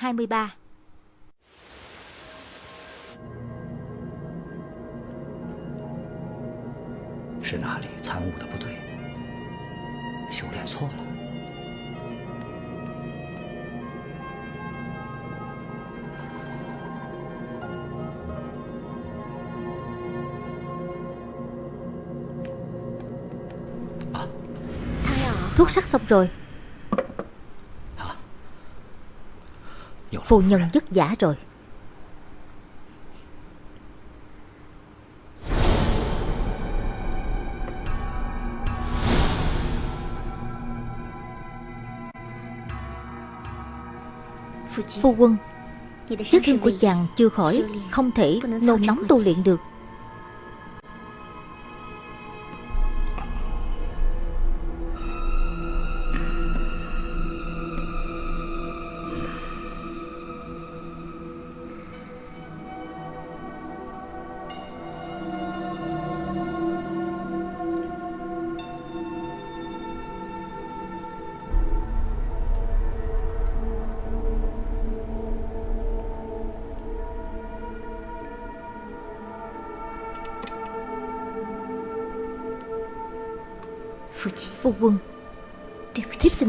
23是哪里参悟的不对，修炼错了。啊， Thuốc sắc xong rồi Phu nhân vất vả rồi. Phu quân Vết thương của chàng chưa khỏi Không thể nôn nóng tu luyện được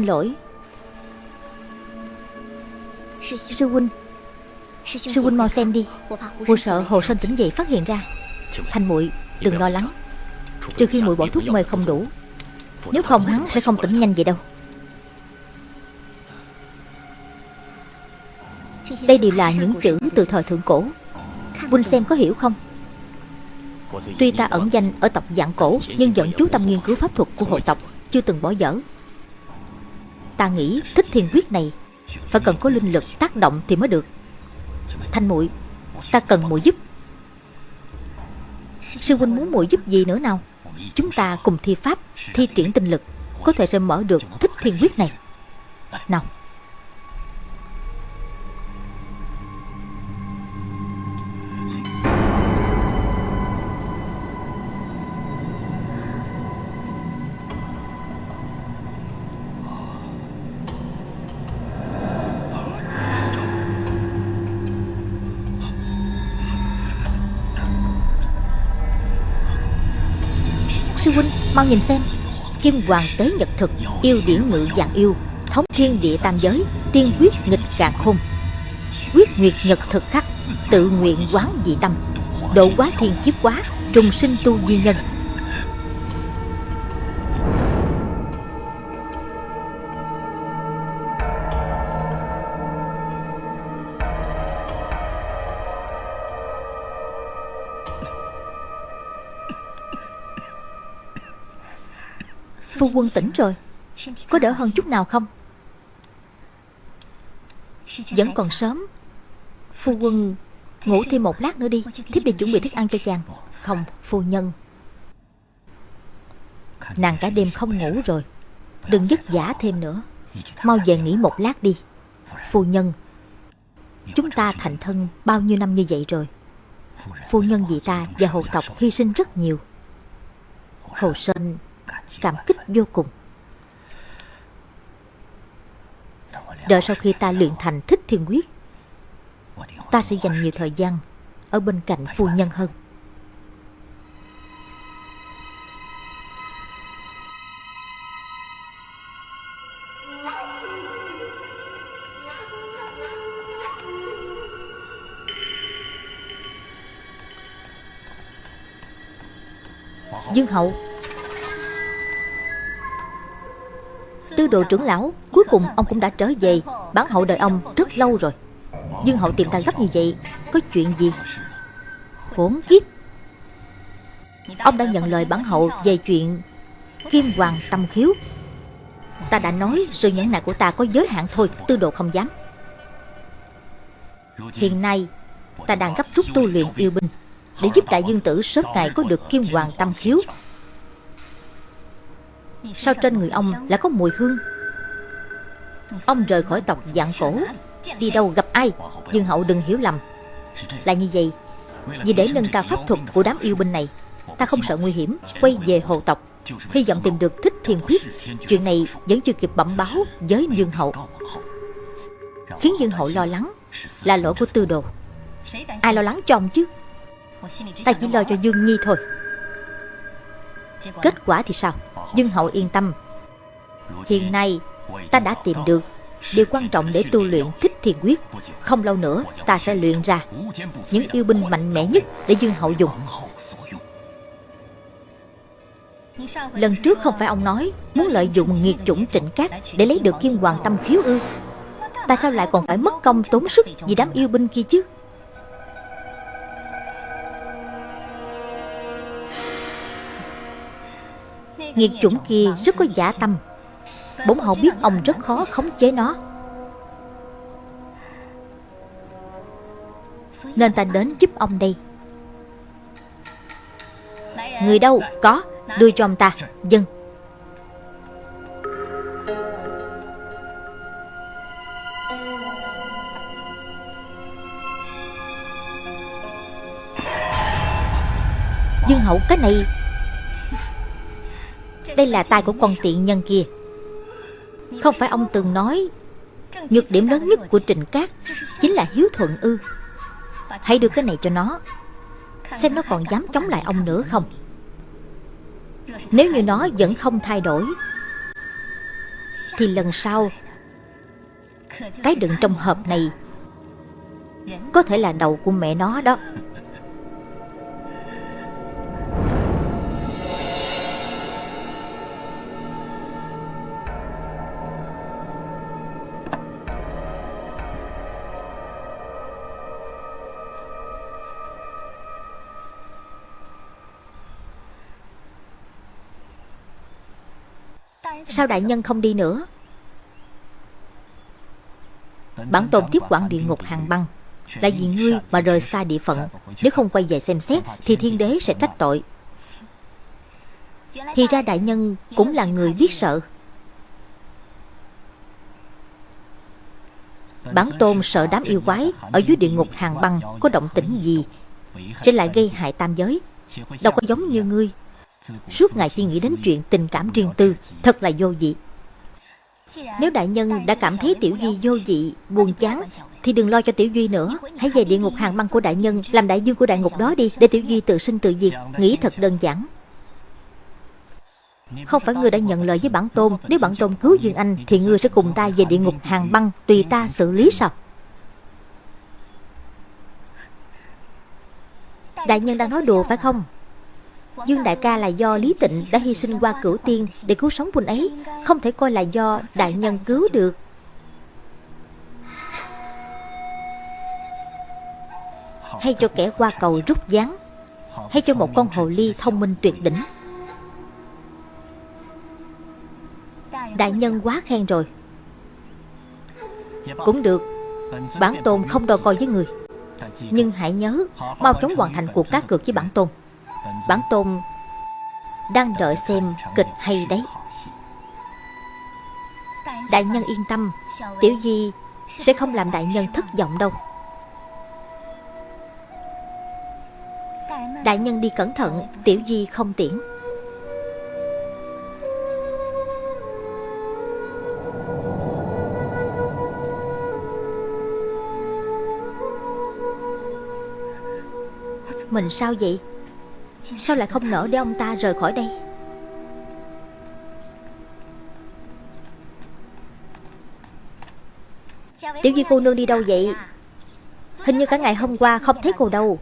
lỗi. Sư huynh Sư huynh mau xem đi. Cô sợ Hồ Sơn tỉnh dậy phát hiện ra. Thanh muội đừng lo lắng. Trừ khi muội bỏ thuốc mê không đủ Nếu không hắn sẽ không tỉnh nhanh vậy đâu. Đây đều là những chữ từ thời thượng cổ. Huynh xem có hiểu không? Tuy ta ẩn danh ở tộc dạng cổ Nhưng vẫn chú tâm nghiên cứu pháp thuật của hộ tộc Chưa từng bỏ dở Ta nghĩ thích thiên quyết này Phải cần có linh lực tác động thì mới được. Thanh muội, Ta cần muội giúp. Sư huynh muốn muội giúp gì nữa nào? Chúng ta cùng thi pháp, Thi triển tinh lực, Có thể sẽ mở được thích thiên quyết này. Nào mau nhìn xem. Kim hoàng tế nhật thực, Yêu điển ngự dạng yêu, Thống thiên địa tam giới, Tiên quyết nghịch càng khôn. Quyết nguyệt nhật thực khắc, Tự nguyện quán dị tâm. Độ quá thiên kiếp quá, Trùng sinh tu di nhân. Phu quân tỉnh rồi. Có đỡ hơn chút nào không? Vẫn còn sớm. Phu quân ngủ thêm một lát nữa đi. Thiếp đi chuẩn bị thức ăn cho chàng. Không, phu nhân. Nàng cả đêm không ngủ rồi. Đừng dứt giả thêm nữa. Mau về nghỉ một lát đi. Phu nhân, Chúng ta thành thân bao nhiêu năm như vậy rồi? Phu nhân vì ta và hồ tộc hy sinh rất nhiều. Hồ Sơn cảm kích vô cùng. Đợi sau khi ta luyện thành thích thiên quyết, Ta sẽ dành nhiều thời gian Ở bên cạnh phu nhân hơn. Dương hậu Tư đồ trưởng lão, Cuối cùng ông cũng đã trở về Bản hậu đợi ông rất lâu rồi. Dương hậu tìm ta gấp như vậy, Có chuyện gì? Khốn kiếp! Ông đã nhận lời bản hậu về chuyện Kim hoàng tâm khiếu. Ta đã nói sự nhẫn nại của ta có giới hạn thôi, Tư đồ không dám. Hiện nay, Ta đang gấp rút tu luyện yêu binh Để giúp đại dương tử sớm ngày có được kim hoàng tâm khiếu. Sao trên người ông lại có mùi hương? Ông rời khỏi tộc dạng cổ. Đi đâu gặp ai? Dương hậu đừng hiểu lầm. Là như vậy. Vì để nâng cao pháp thuật của đám yêu binh này, Ta không sợ nguy hiểm, Quay về hồ tộc. Hy vọng tìm được thích thiên quyết. Chuyện này vẫn chưa kịp bẩm báo với Dương hậu. Khiến Dương Hậu lo lắng Là lỗi của tư đồ. Ai lo lắng cho ông chứ? Ta chỉ lo cho Dương Nhi thôi. Kết quả thì sao? Dương Hậu yên tâm. Hiện nay, ta đã tìm được Điều quan trọng để tu luyện thích thiền quyết. Không lâu nữa, ta sẽ luyện ra Những yêu binh mạnh mẽ nhất để Dương Hậu dùng. Lần trước không phải ông nói Muốn lợi dụng nghiệt chủng trịnh cát Để lấy được kiên hoàng tâm khiếu ư. Ta sao lại còn phải mất công tốn sức Vì đám yêu binh kia chứ? Nghiệt chủng kia rất có giả tâm. Bổn hậu biết ông rất khó khống chế nó. Nên ta đến giúp ông đây. Người đâu? Có. Đưa cho ông ta. Dân. Dương hậu cái này đây là tay của con tiện nhân kia. Không phải ông từng nói, Nhược điểm lớn nhất của Trịnh Cát Chính là hiếu thuận ư. Hãy đưa cái này cho nó, Xem nó còn dám chống lại ông nữa không. Nếu như nó vẫn không thay đổi, Thì lần sau, Cái đựng trong hộp này Có thể là đầu của mẹ nó đó. Sao đại nhân không đi nữa? Bản tôn tiếp quản địa ngục hàng băng. Là vì ngươi mà rời xa địa phận Nếu không quay về xem xét Thì thiên đế sẽ trách tội. Thì ra đại nhân cũng là người biết sợ. Bản tôn sợ đám yêu quái Ở dưới địa ngục hàng băng Có động tĩnh gì? Sẽ lại gây hại tam giới. Đâu có giống như ngươi Suốt ngày chỉ nghĩ đến chuyện tình cảm riêng tư Thật là vô vị. Nếu đại nhân đã cảm thấy Tiểu Duy vô vị, buồn chán Thì đừng lo cho Tiểu Duy nữa. Hãy về địa ngục hàng băng của đại nhân Làm đại dương của đại ngục đó đi Để Tiểu Duy tự sinh tự diệt. Nghĩ thật đơn giản. Không phải ngươi đã nhận lời với bản tôn. Nếu bản tôn cứu Dương Anh Thì ngươi sẽ cùng ta về địa ngục hàng băng Tùy ta xử lý sao? Đại nhân đang nói đùa phải không? Dương đại ca là do Lý Tịnh đã hy sinh qua cửu tiên để cứu sống quân ấy, Không thể coi là do đại nhân cứu được. Hay cho kẻ qua cầu rút gián, Hay cho một con hồ ly thông minh tuyệt đỉnh. Đại nhân quá khen rồi. Cũng được, Bản tôn không đo coi với người. Nhưng hãy nhớ, Mau chóng hoàn thành cuộc cá cược với bản tôn. Bản tôn đang đợi xem kịch hay đấy. Đại nhân yên tâm, Tiểu Di sẽ không làm đại nhân thất vọng đâu. Đại nhân đi cẩn thận, Tiểu Di không tiễn. Mình sao vậy? Sao lại không nỡ để ông ta rời khỏi đây? Tiểu Duy cô nương đi đâu vậy? Hình như cả ngày hôm qua không thấy cô đâu.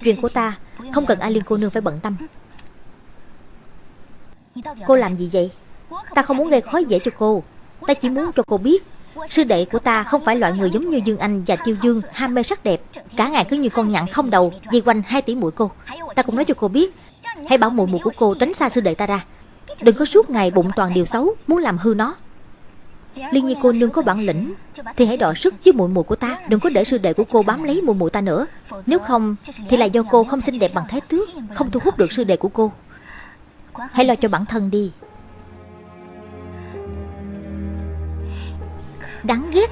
Chuyện của ta, Không cần ai liên cô nương phải bận tâm. Cô làm gì vậy? Ta không muốn gây khó dễ cho cô. Ta chỉ muốn cho cô biết Sư đệ của ta không phải loại người giống như Dương Anh và Tiêu Dương, ham mê sắc đẹp. Cả ngày cứ như con nhặn không đầu, Dây quanh hai tỷ mũi cô. Ta cũng nói cho cô biết. Hãy bảo mùi mùi của cô tránh xa sư đệ ta ra. Đừng có suốt ngày bụng toàn điều xấu, Muốn làm hư nó. Liên nhi cô nương có bản lĩnh, Thì hãy đọ sức với mùi mùi của ta. Đừng có để sư đệ của cô bám lấy mùi mùi ta nữa. Nếu không, thì là do cô không xinh đẹp bằng thái tước, Không thu hút được sư đệ của cô. Hãy lo cho bản thân đi. đáng ghét.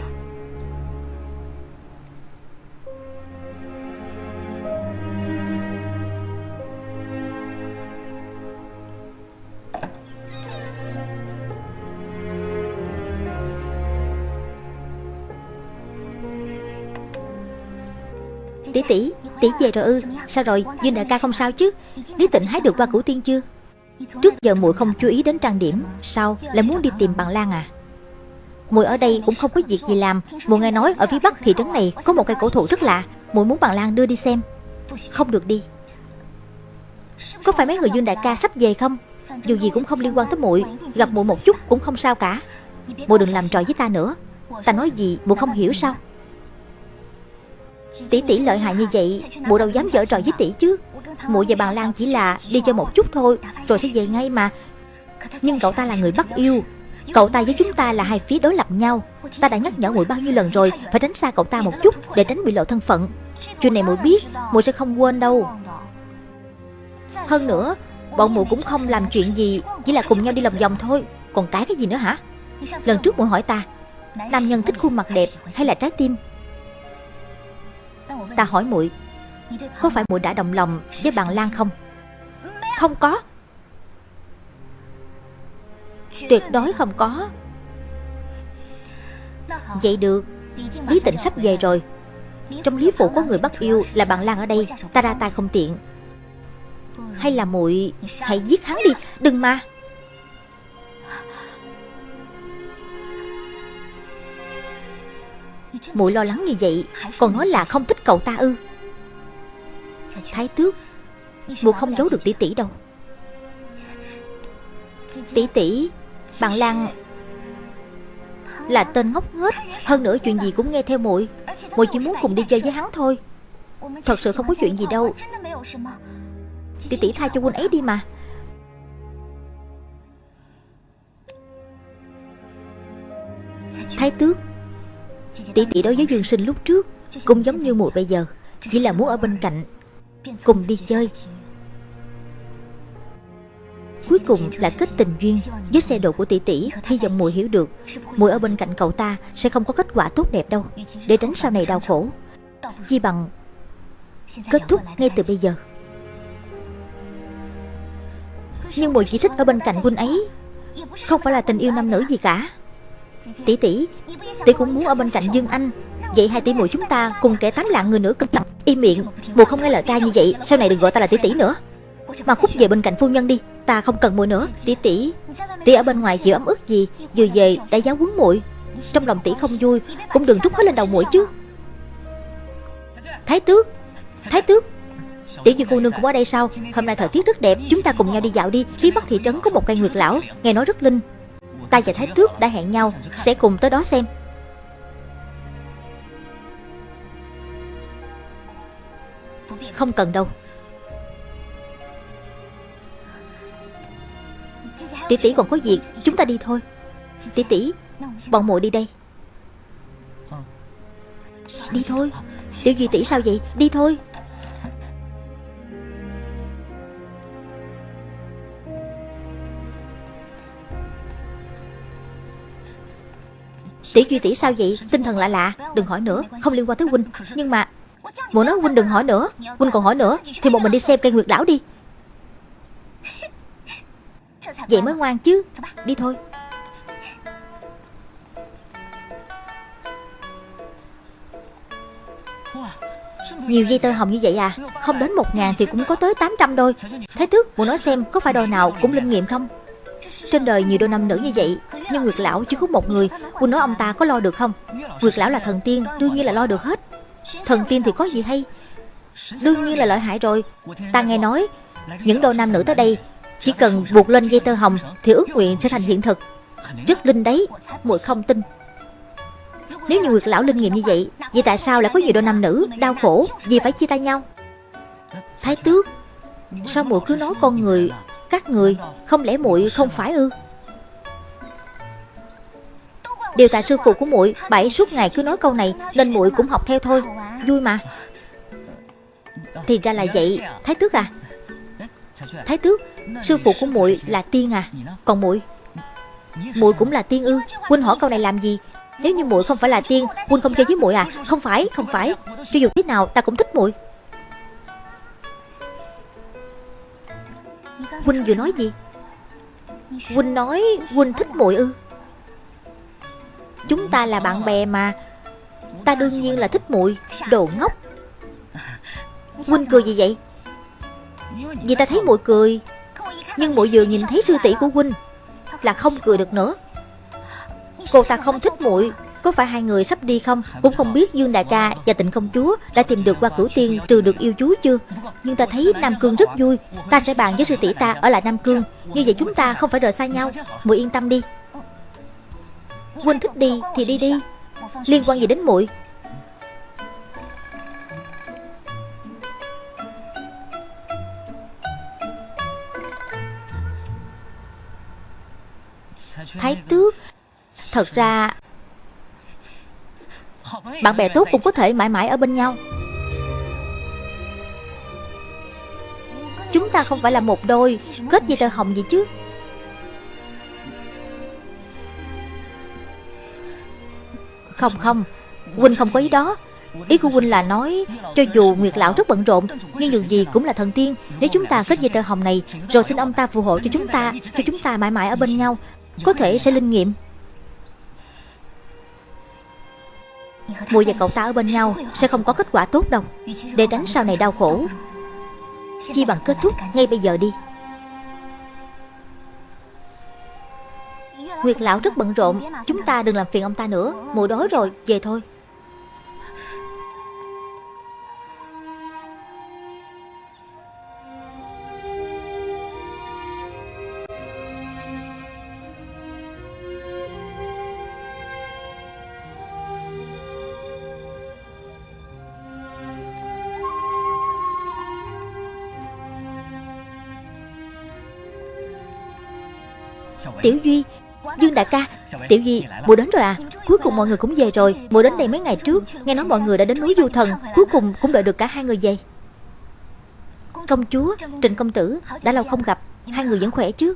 Tỷ tỷ tỷ về rồi ư? Ừ. sao rồi? Dương đại ca không sao chứ? Lý tịnh hái được qua củ tiên chưa? Trước giờ muội không chú ý đến trang điểm, sao lại muốn đi tìm bằng lan à? Mùi ở đây cũng không có việc gì làm. Mùi nghe nói ở phía bắc thị trấn này Có một cây cổ thụ rất lạ. Mùi muốn bạn lan đưa đi xem. Không được đi. Có phải mấy người Dương đại ca sắp về không? Dù gì cũng không liên quan tới muội Gặp muội một chút cũng không sao cả. Muội đừng làm trò với ta nữa. Ta nói gì muội không hiểu sao? Tỷ tỷ lợi hại như vậy Muội đâu dám dở trò với tỷ chứ. Muội và bạn Lan chỉ là đi chơi một chút thôi, Rồi sẽ về ngay mà. Nhưng cậu ta là người bắt yêu. Cậu ta với chúng ta là hai phía đối lập nhau. Ta đã nhắc nhở muội bao nhiêu lần rồi, Phải tránh xa cậu ta một chút Để tránh bị lộ thân phận. Chuyện này muội biết muội sẽ không quên đâu. Hơn nữa, Bọn muội cũng không làm chuyện gì, Chỉ là cùng nhau đi lòng vòng thôi. Còn cái cái gì nữa hả? Lần trước muội hỏi ta, Nam nhân thích khuôn mặt đẹp hay là trái tim? Ta hỏi muội Có phải muội đã đồng lòng với bạn Lan không? Không có. Tuyệt đối không có. Vậy được. Lý tịnh sắp về rồi. Trong lý phủ có người bắt yêu là bạn Lan ở đây. Ta ra tay không tiện. Hay là muội Hãy giết hắn đi. Đừng mà. Muội lo lắng như vậy, Còn nói là không thích cậu ta ư. Thái tước, muội không giấu được tỷ tỷ đâu. Tỷ tỷ bạn Lan Là tên ngốc nghếch. Hơn nữa chuyện gì cũng nghe theo muội. Muội chỉ muốn cùng đi chơi với hắn thôi. Thật sự không có chuyện gì đâu. Tỷ tỷ tha cho quân ấy đi mà. Thái tước, Tỷ tỷ đối với Dương Sinh lúc trước Cũng giống như muội bây giờ, Chỉ là muốn ở bên cạnh, Cùng đi chơi. Cuối cùng là kết tình duyên Với xe độ của tỷ tỷ, Hy vọng muội hiểu được. Muội ở bên cạnh cậu ta Sẽ không có kết quả tốt đẹp đâu. Để tránh sau này đau khổ. Chi bằng Kết thúc ngay từ bây giờ. Nhưng muội chỉ thích ở bên cạnh huynh ấy. Không phải là tình yêu nam nữ gì cả. Tỷ tỷ Tỷ cũng muốn ở bên cạnh Dương Anh. Vậy hai tỷ muội chúng ta cùng kẻ tám lạng người nữa cẩn thận Im miệng Muội không nghe lời ca như vậy, Sau này đừng gọi ta là tỷ tỷ nữa. Mà khúc về bên cạnh phu nhân đi. Ta không cần muội nữa. Tỷ tỷ Tỷ ở bên ngoài chịu ấm ức gì? Vừa về đã giáo huấn muội. Trong lòng tỷ không vui, Cũng đừng trút hết lên đầu muội chứ. Thái tước Thái tước. Tỷ như cô nương cũng ở đây sao? Hôm nay thời tiết rất đẹp, Chúng ta cùng nhau đi dạo đi. Phía bắc thị trấn có một cây nguyệt lão, Nghe nói rất linh. Ta và Thái Tước đã hẹn nhau, Sẽ cùng tới đó xem. Không cần đâu. Tỷ tỷ còn có việc, Chúng ta đi thôi. Tỷ tỷ, Bọn muội đi đây. Đi thôi. Tiểu Duy tỷ sao vậy? Đi thôi. Tỷ Duy tỷ sao vậy? Tinh thần lạ lạ, Đừng hỏi nữa, Không liên quan tới huynh. Nhưng mà Muội nói huynh đừng hỏi nữa, Huynh còn hỏi nữa, Thì một mình đi xem cây nguyệt lão đi. Vậy mới ngoan chứ. Đi thôi. Nhiều dây tơ hồng như vậy à? Không đến một ngàn thì cũng có tới 800 đôi. Thái tước muốn nói xem có phải đôi nào cũng linh nghiệm không? Trên đời nhiều đôi nam nữ như vậy Nhưng Nguyệt Lão chỉ có một người. Quân nói ông ta có lo được không? Nguyệt Lão là thần tiên Đương nhiên là lo được hết. Thần tiên thì có gì hay? Đương nhiên là lợi hại rồi. Ta nghe nói Những đôi nam nữ tới đây chỉ cần buộc lên dây tơ hồng Thì ước nguyện sẽ thành hiện thực. Rất linh đấy, muội không tin. Nếu như Nguyệt Lão linh nghiệm như vậy Vậy tại sao lại có nhiều đôi nam nữ Đau khổ Vì phải chia tay nhau? Thái tước, Sao muội cứ nói con người, Các người Không lẽ muội không phải ư? Đều tại sư phụ của muội Bảy suốt ngày cứ nói câu này, Nên muội cũng học theo thôi. Vui mà. Thì ra là vậy, Thái tước à? Thái tước Sư phụ của muội là tiên à? Còn muội? Muội cũng là tiên ư? Huynh hỏi câu này làm gì? Nếu như muội không phải là tiên, Huynh không chơi với muội à? Không phải không phải. Cho dù thế nào, ta cũng thích muội. Huynh vừa nói gì? Huynh nói Huynh thích muội ư? Chúng ta là bạn bè mà. Ta đương nhiên là thích muội. Đồ ngốc. Huynh cười gì vậy? Vì ta thấy muội cười. Nhưng muội vừa nhìn thấy sư tỷ của Huynh Là không cười được nữa. Cô ta không thích muội. Có phải hai người sắp đi không? Cũng không biết Dương Đại ca và Tịnh Công Chúa Đã tìm được qua cửu tiên trừ được yêu chú chưa? Nhưng ta thấy Nam Cương rất vui. Ta sẽ bàn với sư tỷ ta ở lại Nam Cương. Như vậy chúng ta không phải rời xa nhau. Muội yên tâm đi. Huynh thích đi thì đi đi. Liên quan gì đến muội? Thái tước. Thật ra, Bạn bè tốt cũng có thể mãi mãi ở bên nhau. Chúng ta không phải là một đôi, Kết dây tơ hồng gì chứ? Không không Huynh không có ý đó. Ý của Huynh là nói, Cho dù Nguyệt Lão rất bận rộn, Nhưng dù gì cũng là thần tiên. Nếu chúng ta kết dây tơ hồng này, Rồi xin ông ta phù hộ cho chúng ta, Cho chúng ta mãi mãi ở bên nhau. Có thể sẽ linh nghiệm. Mùi và cậu ta ở bên nhau Sẽ không có kết quả tốt đâu. Để tránh sau này đau khổ. Chi bằng kết thúc ngay bây giờ đi. Nguyệt lão rất bận rộn. Chúng ta đừng làm phiền ông ta nữa. Mùi đói rồi, về thôi. Tiểu Duy Dương đại ca Tiểu Duy Mùa đến rồi à? Cuối cùng mọi người cũng về rồi. Mùa đến đây mấy ngày trước Nghe nói mọi người đã đến núi Du Thần. Cuối cùng cũng đợi được cả hai người về. Công chúa Trịnh công tử Đã lâu không gặp. Hai người vẫn khỏe chứ?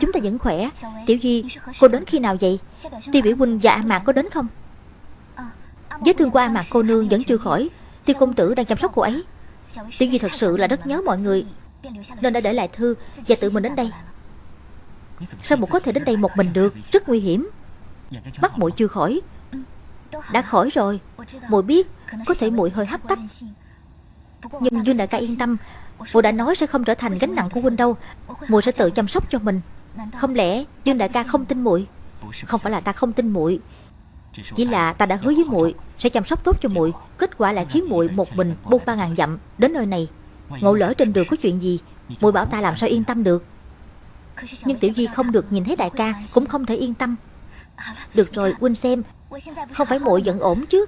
Chúng ta vẫn khỏe. Tiểu Duy Cô đến khi nào vậy? Tiêu biểu huynh và A Mạc có đến không? Vết thương của A Mạc cô nương vẫn chưa khỏi. Tiêu công tử đang chăm sóc cô ấy. Tiểu Duy thật sự là rất nhớ mọi người Nên đã để lại thư Và tự mình đến đây Sao muội có thể đến đây một mình được? Rất nguy hiểm. Mắt muội chưa khỏi. Đã khỏi rồi. Muội biết Có thể muội hơi hấp tấp. Nhưng Dương đại ca yên tâm. Muội đã nói sẽ không trở thành gánh nặng của huynh đâu. Muội sẽ tự chăm sóc cho mình. Không lẽ Dương đại ca không tin muội? Không phải là ta không tin muội. Chỉ là ta đã hứa với muội sẽ chăm sóc tốt cho muội. Kết quả lại khiến muội một mình buông ba ngàn dặm đến nơi này. Ngộ lỡ trên đường có chuyện gì, muội bảo ta làm sao yên tâm được? Nhưng Tiểu di không được nhìn thấy đại ca, Cũng không thể yên tâm. Được rồi huynh xem. Không phải muội giận ổn chứ?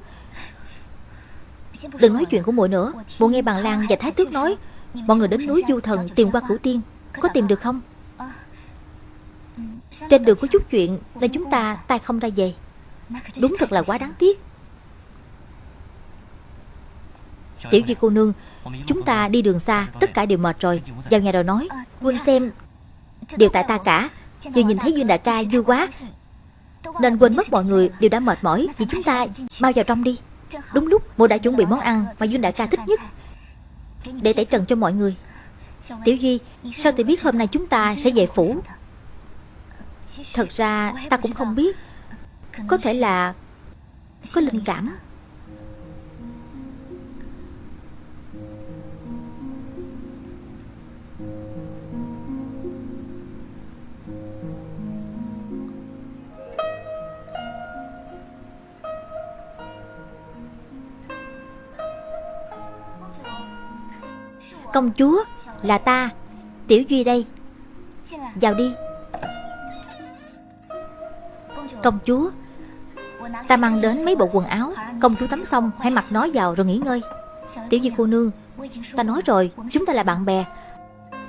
Đừng nói chuyện của muội nữa. Muội nghe bằng Lan và Thái Tước nói. Mọi người đến núi Du Thần tìm qua cửu tiên. Có tìm được không? Trên đường có chút chuyện Nên chúng ta tay không ra về. Đúng thật là quá đáng tiếc. Tiểu di cô nương, Chúng ta đi đường xa, Tất cả đều mệt rồi. Vào nhà rồi nói. Quên xem Đều tại ta cả. Vừa nhìn thấy Dương đại ca vui quá. Nên quên mất mọi người đều đã mệt mỏi Vì chúng ta bao vào trong đi. Đúng lúc mụ đã chuẩn bị món ăn mà Dương đại ca thích nhất. Để tẩy trần cho mọi người. Tiểu Duy, Sao thì biết hôm nay chúng ta sẽ về phủ? Thật ra ta cũng không biết. Có thể là Có linh cảm. Công chúa Là ta. Tiểu Duy đây. Vào đi. Công chúa, Ta mang đến mấy bộ quần áo. Công chúa tắm xong, hãy mặc nó vào rồi nghỉ ngơi. Tiểu Duy cô nương, Ta nói rồi, Chúng ta là bạn bè.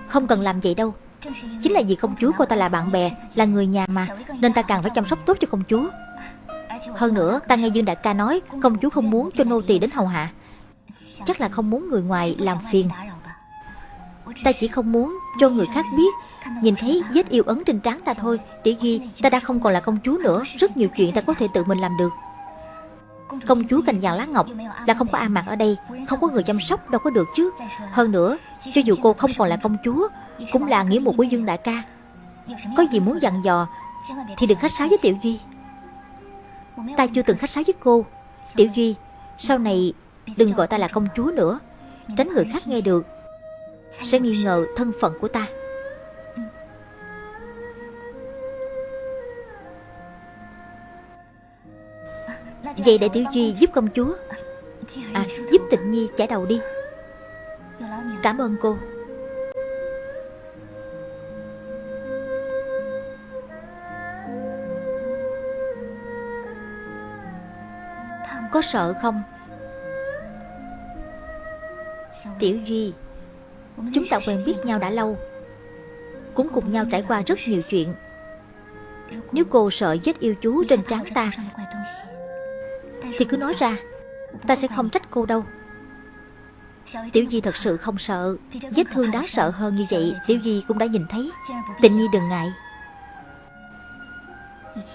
Không cần làm vậy đâu. Chính là vì công chúa cô ta là bạn bè, Là người nhà mà, Nên ta càng phải chăm sóc tốt cho công chúa. Hơn nữa, ta nghe Dương Đại ca nói, Công chúa không muốn cho nô tỳ đến hầu hạ. Chắc là không muốn người ngoài làm phiền. Ta chỉ không muốn cho người khác biết. Nhìn thấy vết yêu ấn trên trán ta thôi. Tiểu Duy ta đã không còn là công chúa nữa. Rất nhiều chuyện ta có thể tự mình làm được. Công chúa cành vàng lá ngọc Là không có A Mạc ở đây. Không có người chăm sóc, đâu có được chứ. Hơn nữa, Cho dù cô không còn là công chúa, Cũng là nghĩa một của Dương Đại ca. Có gì muốn dặn dò, Thì đừng khách sáo với Tiểu Duy. Ta chưa từng khách sáo với cô. Tiểu Duy, Sau này đừng gọi ta là công chúa nữa. Tránh người khác nghe được. Sẽ nghi ngờ thân phận của ta. Vậy để Tiểu Duy giúp công chúa. À giúp tịnh nhi chải đầu đi. Cảm ơn cô. Có sợ không? Tiểu Duy Chúng ta quen biết nhau đã lâu. Cũng cùng nhau trải qua rất nhiều chuyện. Nếu cô sợ vết yêu chú trên trán ta, Thì cứ nói ra, Ta sẽ không trách cô đâu. Tiểu Di thật sự không sợ. Vết thương đáng sợ hơn như vậy, Tiểu Di cũng đã nhìn thấy. Tình Nhi đừng ngại.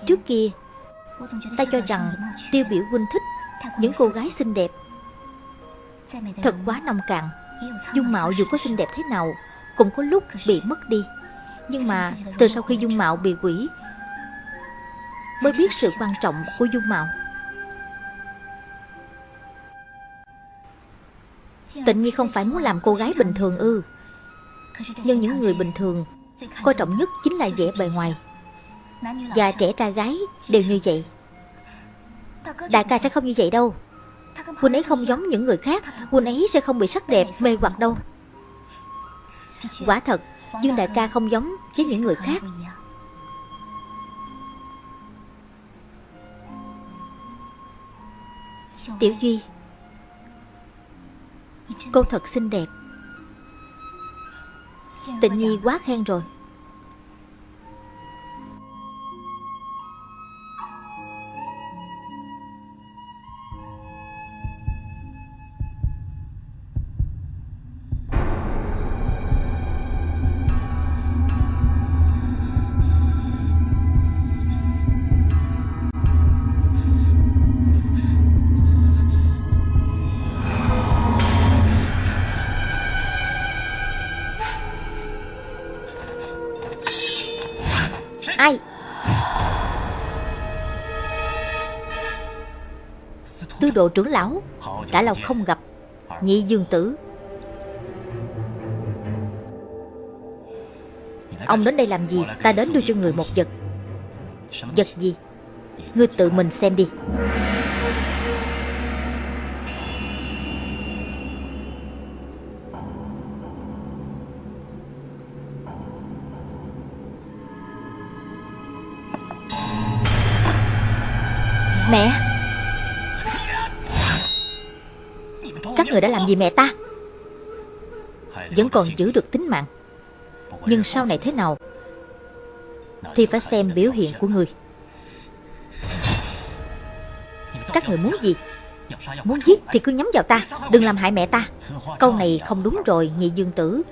Trước kia, Ta cho rằng Tiêu biểu huynh thích Những cô gái xinh đẹp. Thật quá nông cạn. Dung mạo dù có xinh đẹp thế nào Cũng có lúc bị mất đi. Nhưng mà từ sau khi dung mạo bị quỷ Mới biết sự quan trọng của dung mạo. Tịnh Nhi không phải muốn làm cô gái bình thường ư. Nhưng những người bình thường Coi trọng nhất chính là vẻ bề ngoài. Và trẻ trai gái đều như vậy. Đại ca sẽ không như vậy đâu. Huynh ấy không giống những người khác. Huynh ấy sẽ không bị sắc đẹp, mê hoặc đâu. Quả thật, Dương đại ca không giống với những người khác. Tiểu Duy, Cô thật xinh đẹp. Tịnh Nhi quá khen rồi. Độ trưởng lão Đã lâu không gặp. Nhị dương tử. Ông đến đây làm gì? Ta đến đưa cho người một vật. Vật gì? Ngươi tự mình xem đi. Mẹ người đã làm gì mẹ ta? Vẫn còn giữ được tính mạng. Nhưng sau này thế nào Thì phải xem biểu hiện của người. Các người muốn gì? Muốn giết thì cứ nhắm vào ta, Đừng làm hại mẹ ta. Câu này không đúng rồi, nhị dương tử.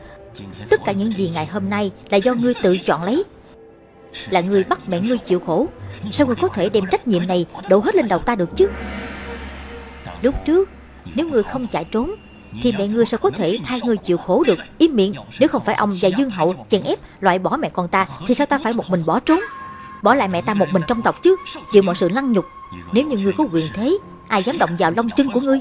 Tất cả những gì ngày hôm nay Là do ngươi tự chọn lấy. Là ngươi bắt mẹ ngươi chịu khổ. Sao ngươi có thể đem trách nhiệm này Đổ hết lên đầu ta được chứ? Lúc trước nếu ngươi không chạy trốn, Thì mẹ ngươi sao có thể thay ngươi chịu khổ được. Im miệng, Nếu không phải ông và Dương Hậu chèn ép loại bỏ mẹ con ta, Thì sao ta phải một mình bỏ trốn? Bỏ lại mẹ ta một mình trong tộc chứ? Chịu mọi sự lăng nhục. Nếu như ngươi có quyền thế, Ai dám động vào lông chân của ngươi?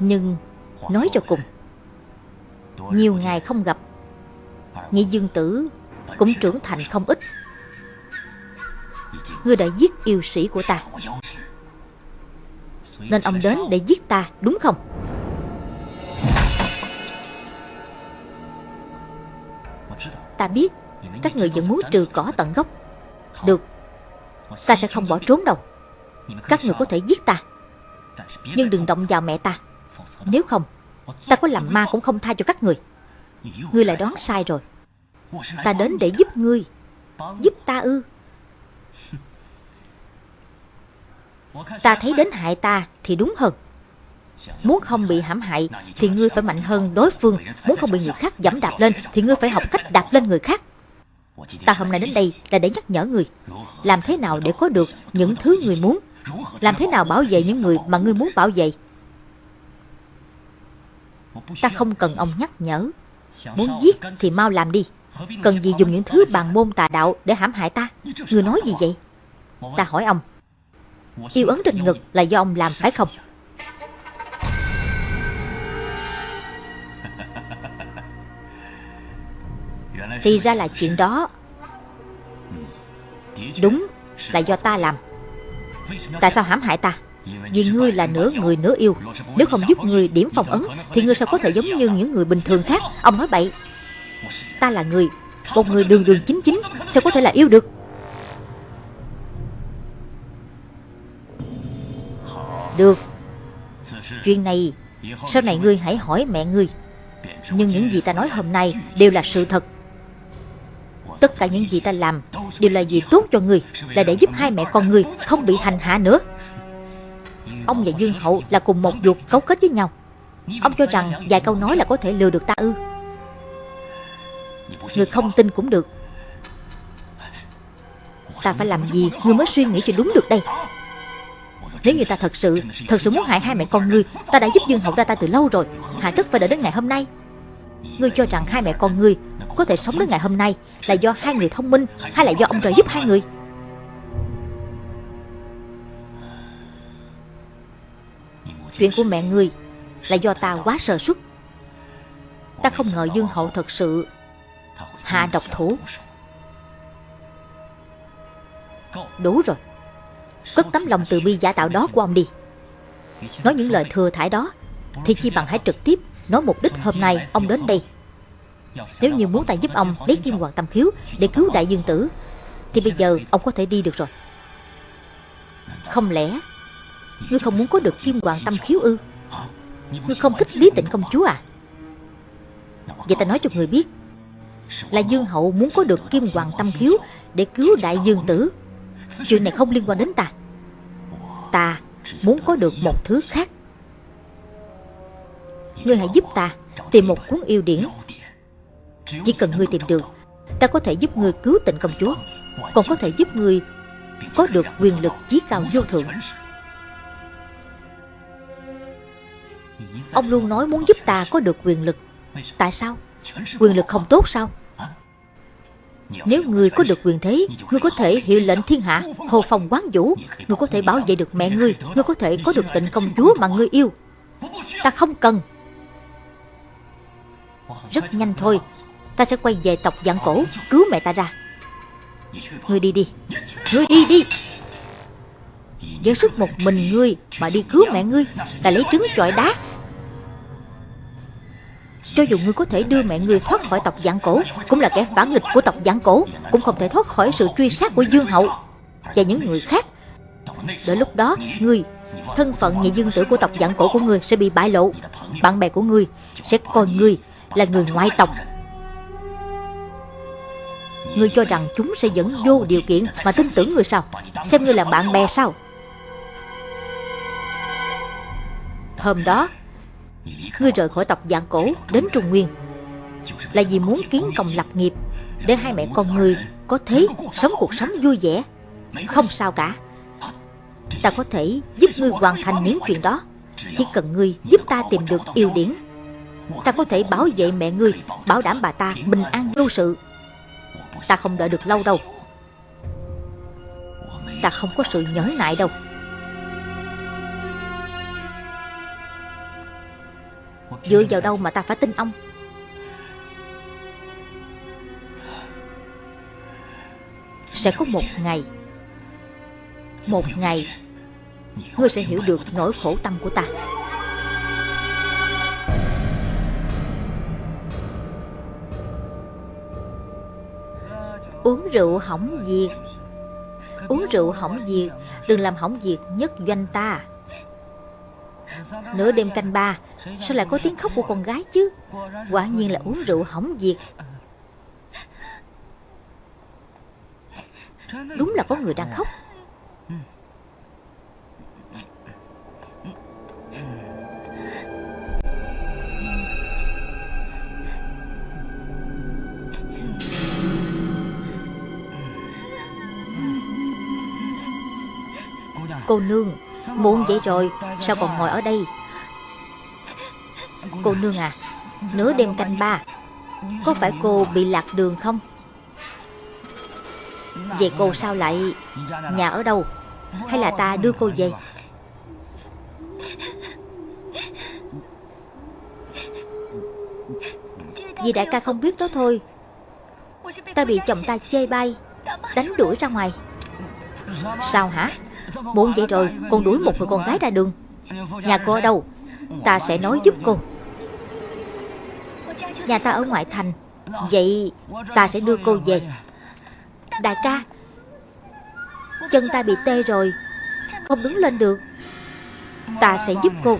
Nhưng Nói cho cùng, Nhiều ngày không gặp, Nhị dương tử Cũng trưởng thành không ít. Ngươi đã giết yêu sĩ của ta. Nên ông đến để giết ta, đúng không? Ta biết, Các người vẫn muốn trừ cỏ tận gốc. Được, Ta sẽ không bỏ trốn đâu. Các người có thể giết ta, Nhưng đừng động vào mẹ ta. Nếu không, Ta có làm ma cũng không tha cho các người. Ngươi lại đoán sai rồi. Ta đến để giúp ngươi, Giúp ta ư. Ta thấy đến hại ta thì đúng hơn. Muốn không bị hãm hại Thì ngươi phải mạnh hơn đối phương. Muốn không bị người khác dẫm đạp lên Thì ngươi phải học cách đạp lên người khác. Ta hôm nay đến đây là để nhắc nhở người Làm thế nào để có được những thứ người muốn? Làm thế nào bảo vệ những người mà ngươi muốn bảo vệ? Ta không cần ông nhắc nhở. Muốn giết thì mau làm đi. Cần gì dùng những thứ bàn môn tà đạo Để hãm hại ta? Ngươi nói gì vậy? Ta hỏi ông. Yêu ấn trên ngực là do ông làm, phải không? Thì ra là chuyện đó. Đúng là do ta làm. Tại sao hãm hại ta? Vì ngươi là nửa người nửa yêu. Nếu không giúp ngươi điểm phòng ấn, Thì ngươi sao có thể giống như những người bình thường khác? Ông nói bậy. Ta là người, Một người đường đường chính chính, Sao có thể là yêu được? Được. Chuyện này Sau này ngươi hãy hỏi mẹ ngươi. Nhưng những gì ta nói hôm nay Đều là sự thật. Tất cả những gì ta làm Đều là gì tốt cho ngươi Là để giúp hai mẹ con ngươi Không bị hành hạ nữa. Ông và Dương Hậu là cùng một ruột cấu kết với nhau. Ông cho rằng vài câu nói là có thể lừa được ta ư? Người không tin cũng được. Ta phải làm gì Ngươi mới suy nghĩ cho đúng được đây nếu như ta thật sự Thật sự muốn hại hai mẹ con ngươi, Ta đã giúp Dương Hậu ra ta từ lâu rồi. Hạ tất phải đợi đến ngày hôm nay. Ngươi cho rằng hai mẹ con ngươi có thể sống đến ngày hôm nay Là do hai người thông minh Hay là do ông trời giúp hai người? Chuyện của mẹ ngươi Là do ta quá sơ suất. Ta không ngờ Dương Hậu thật sự Hạ độc thủ. Đủ rồi. Cất tấm lòng từ bi giả tạo đó của ông đi. Nói những lời thừa thải đó, Thì chi bằng hãy trực tiếp Nói mục đích hôm nay ông đến đây. Nếu như muốn ta giúp ông lấy kim hoàng tâm khiếu Để cứu đại dương tử, Thì bây giờ ông có thể đi được rồi. Không lẽ Ngươi không muốn có được kim hoàng tâm khiếu ư? Ngươi không thích lý tịnh công chúa à? Vậy ta nói cho người biết, Là dương hậu muốn có được kim hoàng tâm khiếu Để cứu đại dương tử. Chuyện này không liên quan đến ta. Ta muốn có được một thứ khác. Ngươi hãy giúp ta Tìm một cuốn yêu điển. Chỉ cần ngươi tìm được, Ta có thể giúp ngươi cứu tịnh công chúa, Còn có thể giúp ngươi Có được quyền lực chí cao vô thượng. Ông luôn nói muốn giúp ta có được quyền lực. Tại sao? Quyền lực không tốt sao? Nếu người có được quyền thế Ngươi có thể hiệu lệnh thiên hạ Hồ phòng quán vũ. Ngươi có thể bảo vệ được mẹ ngươi Ngươi có thể có được tịnh công chúa mà ngươi yêu. Ta không cần. Rất nhanh thôi. Ta sẽ quay về tộc dạng cổ, Cứu mẹ ta ra. Ngươi đi đi. Ngươi đi đi. Với sức một mình ngươi Mà đi cứu mẹ ngươi Ta lấy trứng chọi đá cho dù ngươi có thể đưa mẹ ngươi thoát khỏi tộc dạng cổ, Cũng là kẻ phản nghịch của tộc dạng cổ, Cũng không thể thoát khỏi sự truy sát của Dương Hậu Và những người khác. Đến lúc đó ngươi Thân phận nhị dương tử của tộc dạng cổ của ngươi sẽ bị bại lộ. Bạn bè của ngươi sẽ coi ngươi là người ngoại tộc. Ngươi cho rằng chúng sẽ dẫn vô điều kiện mà tin tưởng ngươi sao? Xem ngươi là bạn bè sao? Hôm đó Ngươi rời khỏi tộc dạng cổ đến Trung Nguyên. Là vì muốn kiến công lập nghiệp, Để hai mẹ con ngươi có thế sống cuộc sống vui vẻ. Không sao cả. Ta có thể giúp ngươi hoàn thành những chuyện đó. Chỉ cần ngươi giúp ta tìm được yêu điển. Ta có thể bảo vệ mẹ ngươi, Bảo đảm bà ta bình an vô sự. Ta không đợi được lâu đâu. Ta không có sự nhẫn nại đâu. Dựa vào đâu mà ta phải tin ông? Sẽ có một ngày Một ngày, Ngươi sẽ hiểu được nỗi khổ tâm của ta. Uống rượu hỏng việc, Uống rượu hỏng việc, Đừng làm hỏng việc nhất doanh ta. Nửa đêm canh ba, Sao lại có tiếng khóc của con gái chứ? Quả nhiên là uống rượu hỏng việc. Đúng là có người đang khóc. Cô nương Muộn vậy rồi, Sao còn ngồi ở đây? Cô nương à Nửa đêm canh ba, Có phải cô bị lạc đường không? Vậy cô sao lại Nhà ở đâu? Hay là ta đưa cô về? Vì đại ca không biết đó thôi. Ta bị chồng ta chê bai, Đánh đuổi ra ngoài. Sao hả? Muộn vậy rồi, Con đuổi một người con gái ra đường. Nhà cô ở đâu? Ta sẽ nói giúp cô. Nhà ta ở ngoại thành. Vậy ta sẽ đưa cô về. Đại ca, Chân ta bị tê rồi. Không đứng lên được. Ta sẽ giúp cô.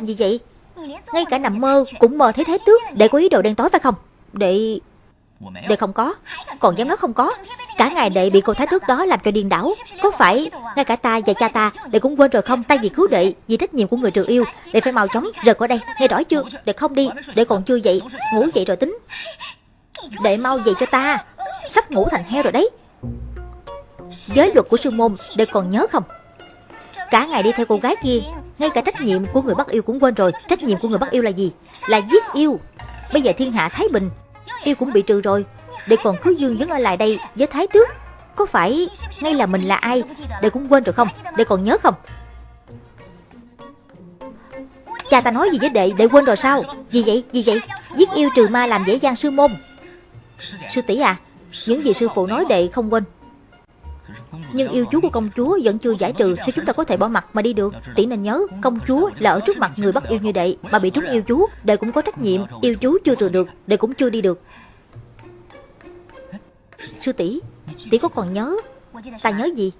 Làm gì vậy? Ngay cả nằm mơ cũng mơ thấy thái tước. Để có ý đồ đen tối phải không? Đệ... Đệ không có. Còn dám nói không có. Cả ngày đệ bị cô thái tước đó làm cho điên đảo. Có phải ngay cả ta và cha ta Đệ cũng quên rồi không? tay vì cứu đệ Vì trách nhiệm của người trừ yêu Đệ phải mau chóng rời khỏi đây. Nghe rõ chưa? Đệ không? Đi Đệ còn chưa dậy Ngủ dậy rồi tính. Đệ mau dậy cho ta. Sắp ngủ thành heo rồi đấy. Giới luật của sư môn Đệ còn nhớ không? Cả ngày đi theo cô gái kia ngay cả trách nhiệm của người bắt yêu cũng quên rồi. Trách nhiệm của người bắt yêu là gì? Là giết yêu. Bây giờ thiên hạ thái bình, Yêu cũng bị trừ rồi. Để còn cứ dương vẫn ở lại đây với thái tước, Có phải ngay là mình là ai Để cũng quên rồi không? Để còn nhớ không? Cha ta nói gì với đệ? Đệ quên rồi sao? Gì vậy? Gì vậy? Giết yêu trừ ma làm dễ dàng sư môn. Sư tỷ à Những gì sư phụ nói đệ không quên. Nhưng yêu chú của công chúa vẫn chưa giải trừ Sao chúng ta có thể bỏ mặt mà đi được? Tỷ nên nhớ, Công chúa là ở trước mặt người bắt yêu như đệ Mà bị trúng yêu chú Đệ cũng có trách nhiệm. Yêu chú chưa trừ được Đệ cũng chưa đi được. Sư tỷ Tỷ có còn nhớ? Ta nhớ gì?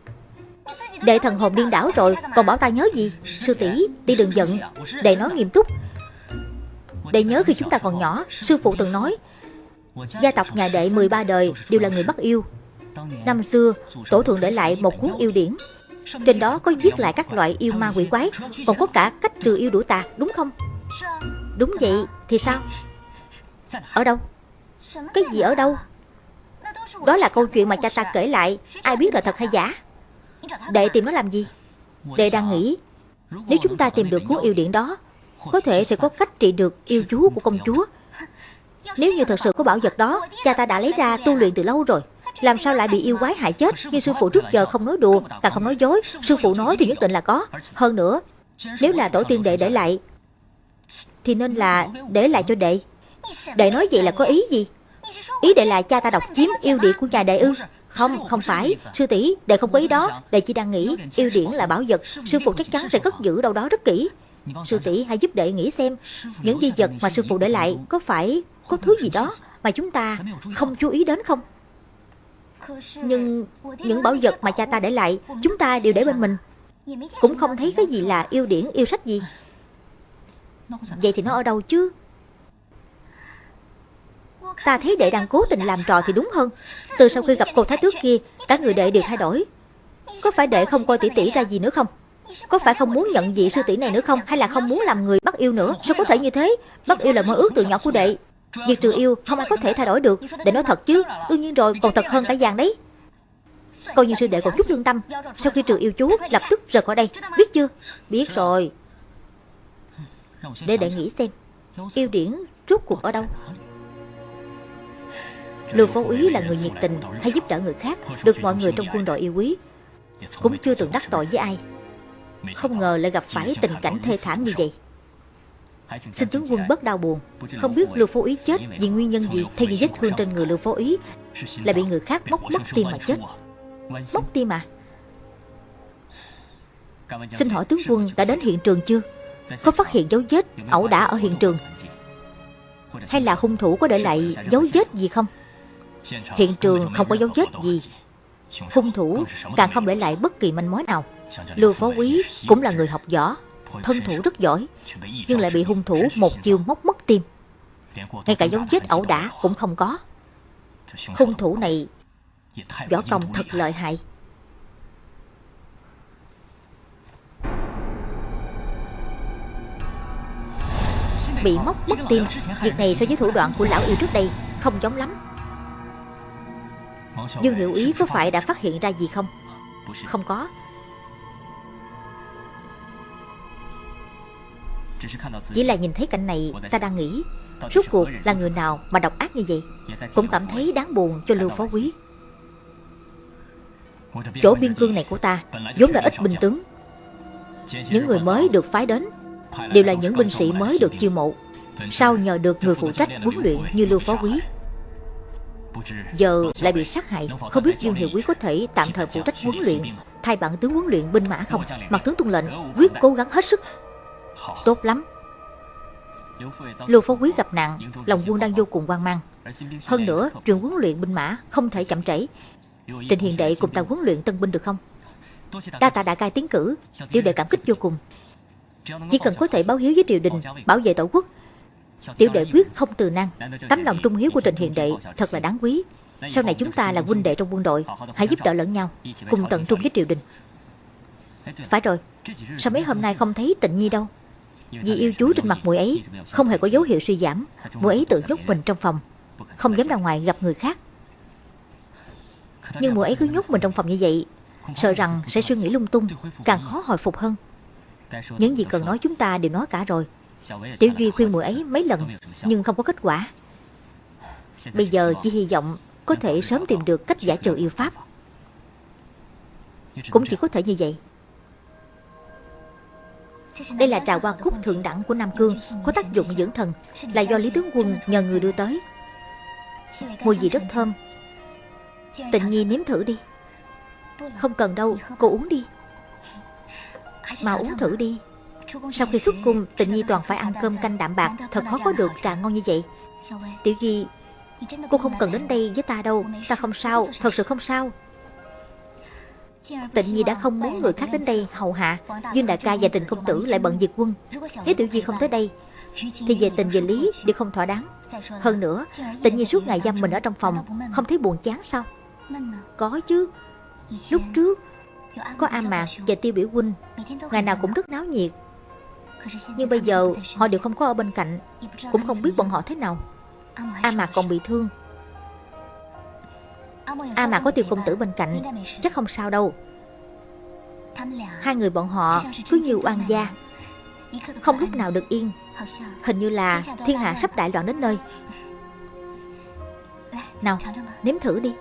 Đệ thần hồn điên đảo rồi, Còn bảo ta nhớ gì? Sư tỷ Tỷ đừng giận. Đệ nói nghiêm túc. Đệ nhớ khi chúng ta còn nhỏ, Sư phụ từng nói, Gia tộc nhà đệ 13 đời đều là người bắt yêu. Năm xưa, Tổ thượng để lại một cuốn yêu điển. Trên đó có viết lại các loại yêu ma quỷ quái. Còn có cả cách trừ yêu đuổi tà, Đúng không? Đúng vậy, Thì sao? Ở đâu? Cái gì ở đâu? Đó là câu chuyện mà cha ta kể lại. Ai biết là thật hay giả? Đệ tìm nó làm gì? Đệ đang nghĩ, Nếu chúng ta tìm được cuốn yêu điển đó, Có thể sẽ có cách trị được yêu chú của công chúa. Nếu như thật sự có bảo vật đó, Cha ta đã lấy ra tu luyện từ lâu rồi. Làm sao lại bị yêu quái hại chết Nhưng sư phụ trước giờ không nói đùa Càng không nói dối? Sư phụ nói thì nhất định là có. Hơn nữa Nếu là tổ tiên đệ để lại Thì nên là để lại cho đệ. Đệ nói vậy là có ý gì? Ý đệ là cha ta độc chiếm yêu địa của nhà đệ ư? Không, không phải. Sư tỷ đệ không có ý đó. Đệ chỉ đang nghĩ Yêu điển là bảo vật. Sư phụ chắc chắn sẽ cất giữ đâu đó rất kỹ. Sư tỷ hãy giúp đệ nghĩ xem Những di vật mà sư phụ để lại Có phải có thứ gì đó Mà chúng ta không chú ý đến không? Nhưng những bảo vật mà cha ta để lại, Chúng ta đều để bên mình. Cũng không thấy cái gì là yêu điển, yêu sách gì. Vậy thì nó ở đâu chứ? Ta thấy đệ đang cố tình làm trò thì đúng hơn. Từ sau khi gặp cô thái tước kia, Cả người đệ đều thay đổi. Có phải đệ không coi tỷ tỷ ra gì nữa không? Có phải không muốn nhận vị sư tỷ này nữa không? Hay là không muốn làm người bắt yêu nữa? Sao có thể như thế? Bắt yêu là mơ ước từ nhỏ của đệ. Việc trừ yêu không ai có thể thay đổi được. Để nói thật chứ, Đương nhiên rồi, còn thật hơn cả vàng đấy. Coi như sư đệ còn chút lương tâm, Sau khi trừ yêu chú, lập tức rời khỏi đây. Biết chưa? Biết rồi. Để đệ nghĩ xem, Yêu điển rốt cuộc ở đâu? Lưu Phó Úy là người nhiệt tình hay giúp đỡ người khác, Được mọi người trong quân đội yêu quý, Cũng chưa từng đắc tội với ai. Không ngờ lại gặp phải tình cảnh thê thảm như vậy. Xin tướng quân bớt đau buồn. Không biết Lưu Phó Úy chết vì nguyên nhân gì Theo như vết thương trên người Lưu Phó Úy Là bị người khác móc mất tim mà chết. Móc tim à Xin hỏi tướng quân đã đến hiện trường chưa? Có phát hiện dấu vết ẩu đả ở hiện trường? Hay là hung thủ có để lại dấu vết gì không? Hiện trường không có dấu vết gì. Hung thủ càng không để lại bất kỳ manh mối nào. Lưu Phó Quý cũng là người học võ Thân thủ rất giỏi, Nhưng lại bị hung thủ một chiêu móc mất tim. Ngay cả dấu vết ẩu đả cũng không có. Hung thủ này Võ công thật lợi hại. Bị móc mất tim. Việc này so với thủ đoạn của lão yêu trước đây Không giống lắm. Dương Hiệu Ý có phải đã phát hiện ra gì không? Không có. Chỉ là nhìn thấy cảnh này Ta đang nghĩ Rốt cuộc là người nào mà độc ác như vậy Cũng cảm thấy đáng buồn cho Lưu Phó Quý Chỗ biên cương này của ta vốn là ít binh tướng Những người mới được phái đến Đều là những binh sĩ mới được chiêu mộ Sao nhờ được người phụ trách huấn luyện như Lưu Phó Quý Giờ lại bị sát hại Không biết Dương Hiệu Quý có thể tạm thời phụ trách huấn luyện Thay bản tướng huấn luyện binh mã không Mặt tướng tuân lệnh Quyết cố gắng hết sức Tốt lắm. Lưu Phó Quý gặp nạn, Lòng quân đang vô cùng hoang mang. Hơn nữa chuyện huấn luyện binh mã Không thể chậm trễ. Trình Hiền Đệ cùng ta huấn luyện tân binh được không? Đa tạ đại cai tiến cử, Tiểu đệ cảm kích vô cùng. Chỉ cần có thể báo hiếu với triều đình, Bảo vệ tổ quốc, Tiểu đệ quyết không từ năng Tấm lòng trung hiếu của Trình Hiền Đệ Thật là đáng quý. Sau này chúng ta là huynh đệ trong quân đội, Hãy giúp đỡ lẫn nhau, Cùng tận trung với triều đình. Phải rồi, Sao mấy hôm nay không thấy tịnh nhi đâu? Vì yêu chú trên mặt mũi ấy, Không hề có dấu hiệu suy giảm. Mũi ấy tự nhốt mình trong phòng, Không dám ra ngoài gặp người khác. Nhưng mũi ấy cứ nhốt mình trong phòng như vậy, Sợ rằng sẽ suy nghĩ lung tung, Càng khó hồi phục hơn. Những gì cần nói chúng ta đều nói cả rồi. Tiểu Duy khuyên mũi ấy mấy lần, Nhưng không có kết quả. Bây giờ chỉ hy vọng Có thể sớm tìm được cách giải trừ yêu pháp. Cũng chỉ có thể như vậy. Đây là trà hoa cúc thượng đẳng của Nam Cương Có tác dụng dưỡng thần Là do Lý Tướng Quân nhờ người đưa tới. Mùi vị rất thơm. Tịnh Nhi nếm thử đi. Không cần đâu, cô uống đi. Mà uống thử đi. Sau khi xuất cung Tịnh Nhi toàn phải ăn cơm canh đạm bạc Thật khó có được trà ngon như vậy. Tiểu di Cô không cần đến đây với ta đâu Ta không sao Thật sự không sao. Tịnh Nhi đã không muốn người khác đến đây hầu hạ Dương đại ca và Trình công tử lại bận diệt quân. Nếu Tiểu Duy không tới đây, Thì về tình về lý đều không thỏa đáng. Hơn nữa, Tịnh Nhi suốt ngày giam mình ở trong phòng, Không thấy buồn chán sao? Có chứ. Lúc trước, Có A Mạc và Tiêu Biểu Huynh, Ngày nào cũng rất náo nhiệt. Nhưng bây giờ, họ đều không có ở bên cạnh, Cũng không biết bọn họ thế nào. A Mạc còn bị thương. A mà có tiêu công tử bên cạnh, Chắc không sao đâu. Hai người bọn họ cứ như oan gia, Không lúc nào được yên. Hình như là thiên hạ sắp đại loạn đến nơi. Nào, nếm thử đi.